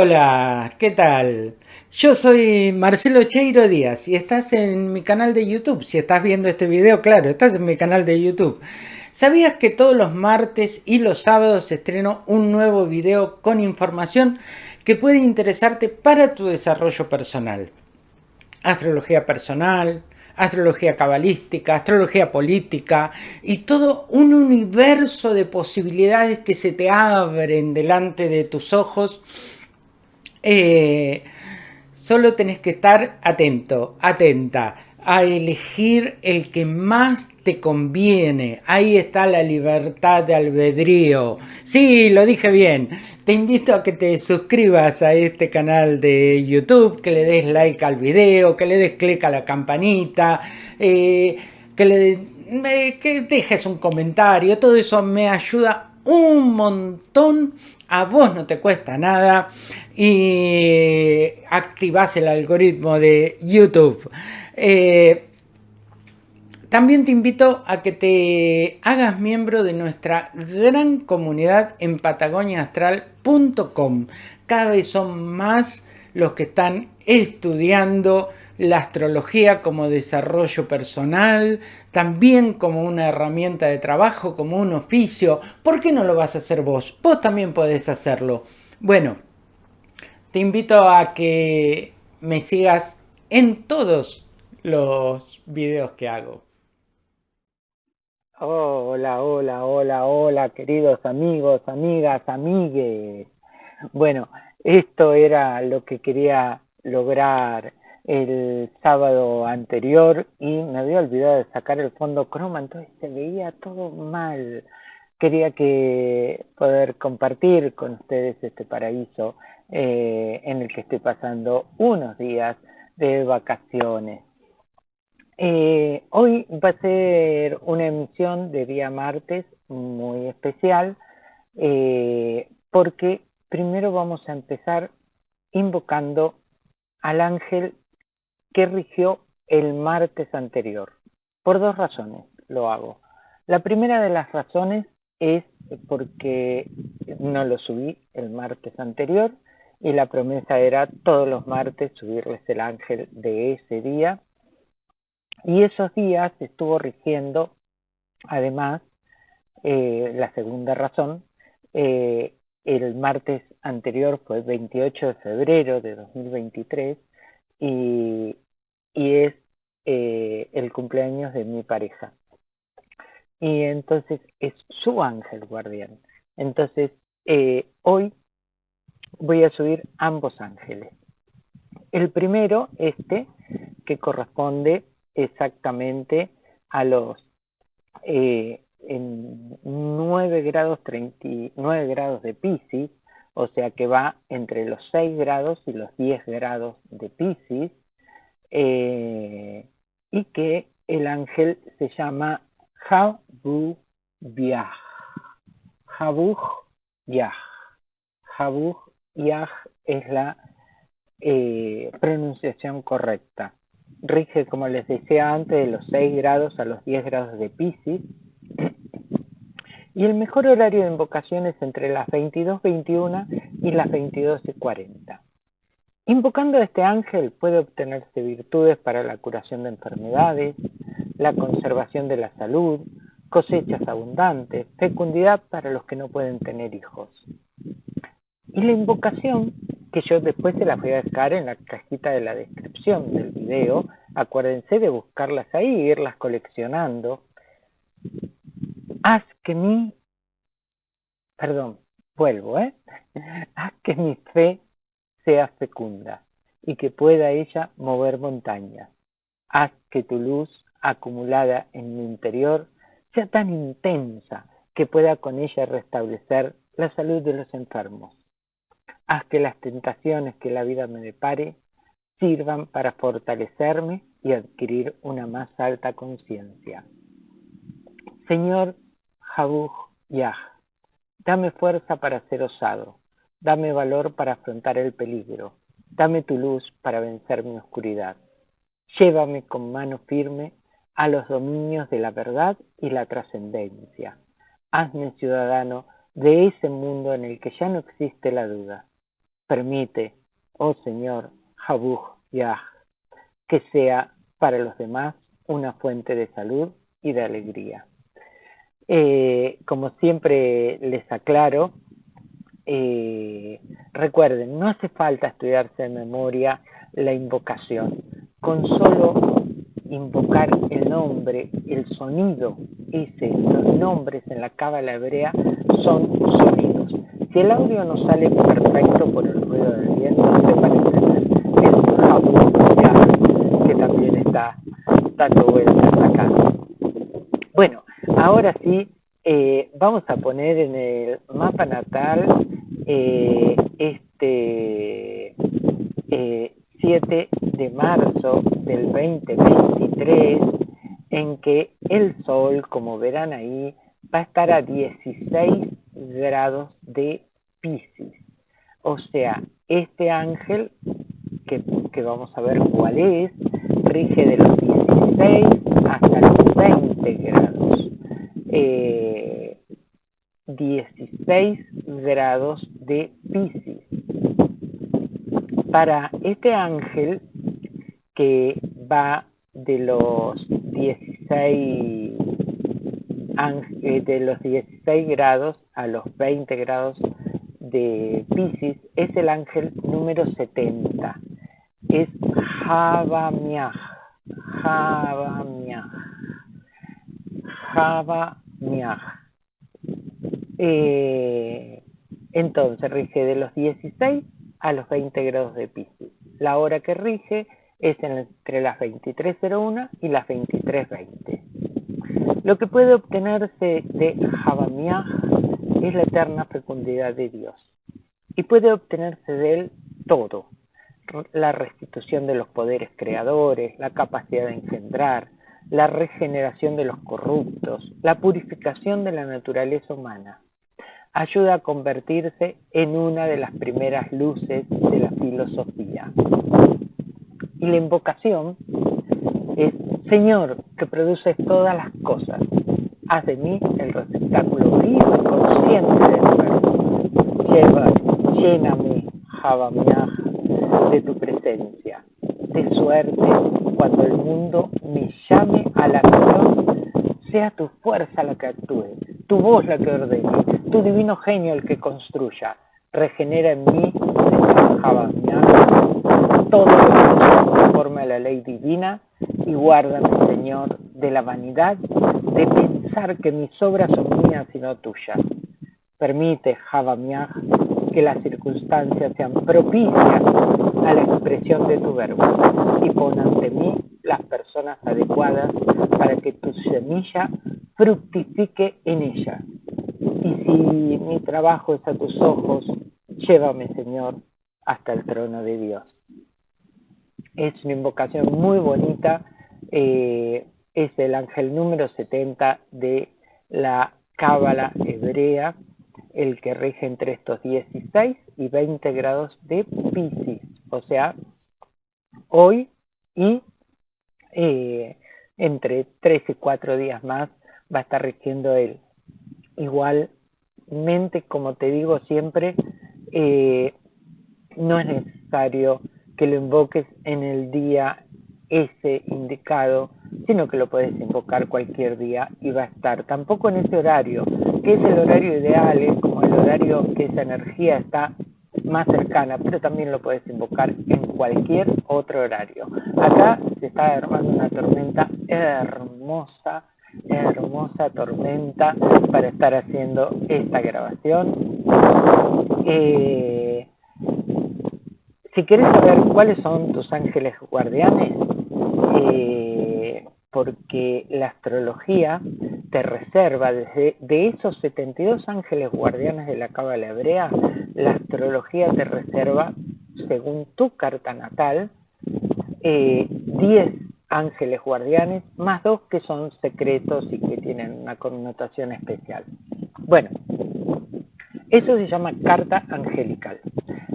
Hola, ¿qué tal? Yo soy Marcelo Cheiro Díaz y estás en mi canal de YouTube. Si estás viendo este video, claro, estás en mi canal de YouTube. ¿Sabías que todos los martes y los sábados estreno un nuevo video con información que puede interesarte para tu desarrollo personal? Astrología personal, astrología cabalística, astrología política y todo un universo de posibilidades que se te abren delante de tus ojos eh, solo tenés que estar atento, atenta a elegir el que más te conviene. Ahí está la libertad de albedrío. Sí, lo dije bien. Te invito a que te suscribas a este canal de YouTube, que le des like al video, que le des clic a la campanita, eh, que le eh, que dejes un comentario. Todo eso me ayuda un montón a vos no te cuesta nada y activas el algoritmo de YouTube. Eh, también te invito a que te hagas miembro de nuestra gran comunidad en patagoniaastral.com. Cada vez son más los que están estudiando la astrología como desarrollo personal, también como una herramienta de trabajo, como un oficio. ¿Por qué no lo vas a hacer vos? Vos también podés hacerlo. Bueno, te invito a que me sigas en todos los videos que hago. Hola, hola, hola, hola, queridos amigos, amigas, amigues. Bueno, esto era lo que quería lograr el sábado anterior y me había olvidado de sacar el fondo croma, entonces se veía todo mal. Quería que poder compartir con ustedes este paraíso eh, en el que estoy pasando unos días de vacaciones. Eh, hoy va a ser una emisión de día martes muy especial eh, porque primero vamos a empezar invocando al ángel que rigió el martes anterior. Por dos razones lo hago. La primera de las razones es porque no lo subí el martes anterior y la promesa era todos los martes subirles el ángel de ese día. Y esos días estuvo rigiendo, además, eh, la segunda razón, eh, el martes anterior fue 28 de febrero de 2023 y, es eh, el cumpleaños de mi pareja. Y entonces es su ángel guardián. Entonces, eh, hoy voy a subir ambos ángeles. El primero, este, que corresponde exactamente a los eh, en 9 grados 39 grados de Pisces, o sea que va entre los 6 grados y los 10 grados de Pisces, eh, y que el ángel se llama Jabu Yah. Jabu Yah. Jabu Yah es la eh, pronunciación correcta. Rige, como les decía antes, de los 6 grados a los 10 grados de Pisces y el mejor horario de invocación es entre las 22.21 y las 22.40. Invocando a este ángel puede obtenerse virtudes para la curación de enfermedades, la conservación de la salud, cosechas abundantes, fecundidad para los que no pueden tener hijos. Y la invocación, que yo después se la voy a dejar en la cajita de la descripción del video, acuérdense de buscarlas ahí e irlas coleccionando, haz que mi, perdón, vuelvo, ¿eh? Haz que mi fe sea fecunda y que pueda ella mover montañas. Haz que tu luz acumulada en mi interior sea tan intensa que pueda con ella restablecer la salud de los enfermos. Haz que las tentaciones que la vida me depare sirvan para fortalecerme y adquirir una más alta conciencia. Señor Jabuj Yah, dame fuerza para ser osado, dame valor para afrontar el peligro, dame tu luz para vencer mi oscuridad. Llévame con mano firme a los dominios de la verdad y la trascendencia. Hazme ciudadano de ese mundo en el que ya no existe la duda. permite, oh Señor, Jabuj Yah, que sea para los demás una fuente de salud y de alegría. Eh, como siempre les aclaro, eh, recuerden, no hace falta estudiarse de memoria la invocación. Con solo invocar el nombre, el sonido, ese, los nombres en la cábala hebrea son sonidos. Si el audio no sale perfecto por el ruido del viento, sepan entender. Es un que también está dando vueltas acá. Ahora sí, eh, vamos a poner en el mapa natal eh, este 7 eh, de marzo del 2023, en que el Sol, como verán ahí, va a estar a 16 grados de Pisces. O sea, este ángel, que, que vamos a ver cuál es, rige de los 16 hasta los 20 grados. Eh, 16 grados de Pisces. Para este ángel que va de los 16 eh, de los 16 grados a los 20 grados de Pisces es el ángel número 70. Es Javamiah. Javamiah. Javamiah. Eh, entonces rige de los 16 a los 20 grados de Pisces. La hora que rige es entre las 23.01 y las 23.20. Lo que puede obtenerse de Javamiah es la eterna fecundidad de Dios. Y puede obtenerse de él todo. La restitución de los poderes creadores, la capacidad de engendrar, la regeneración de los corruptos, la purificación de la naturaleza humana, ayuda a convertirse en una de las primeras luces de la filosofía. Y la invocación es, Señor, que produces todas las cosas, haz de mí el receptáculo vivo y consciente del verbo. Lleva, lléname, Javamiah, de tu presencia, de suerte cuando el mundo me llame a la acción, sea tu fuerza la que actúe, tu voz la que ordene, tu divino genio el que construya, regenera en mí, todo lo que conforme a la ley divina y guárdame, Señor, de la vanidad de pensar que mis obras son mías y no tuyas. Permite, Javamiah, que las circunstancias sean propicias a la expresión de tu verbo y pon ante mí las personas adecuadas para que tu semilla fructifique en ella y si mi trabajo es a tus ojos, llévame, Señor, hasta el trono de Dios. Es una invocación muy bonita, eh, es el ángel número 70 de la Cábala hebrea, el que rige entre estos 16 y 20 grados de Pisces, o sea, hoy y eh, entre 3 y 4 días más va a estar rigiendo él. Igualmente, como te digo siempre, eh, no es necesario que lo invoques en el día ese indicado, sino que lo puedes invocar cualquier día y va a estar tampoco en ese horario, que es el horario ideal, es como el horario que esa energía está más cercana, pero también lo puedes invocar en cualquier otro horario. Acá se está armando una tormenta hermosa hermosa tormenta para estar haciendo esta grabación. Eh, si quieres saber cuáles son tus ángeles guardianes, eh, porque la astrología te reserva desde de esos 72 ángeles guardianes de la cábala hebrea, la astrología te reserva, según tu carta natal, eh, 10 ángeles guardianes, más dos que son secretos y que tienen una connotación especial. Bueno, eso se llama carta angelical.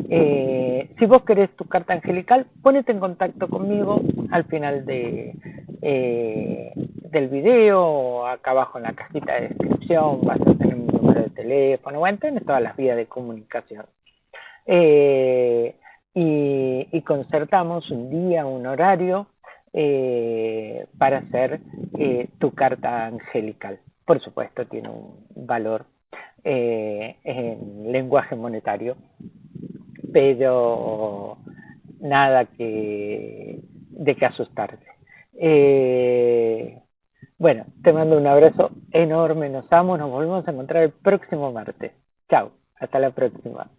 Eh, si vos querés tu carta angelical, ponete en contacto conmigo al final de, eh, del video, acá abajo en la cajita de descripción, vas a tener número de teléfono, bueno, tenés todas las vías de comunicación. Eh, y, concertamos un día, un horario eh, para hacer eh, tu carta angelical. Por supuesto, tiene un valor en lenguaje monetario, pero nada que de que asustarse. Bueno, te mando un abrazo enorme, nos amo, nos volvemos a encontrar el próximo martes. Chao, hasta la próxima.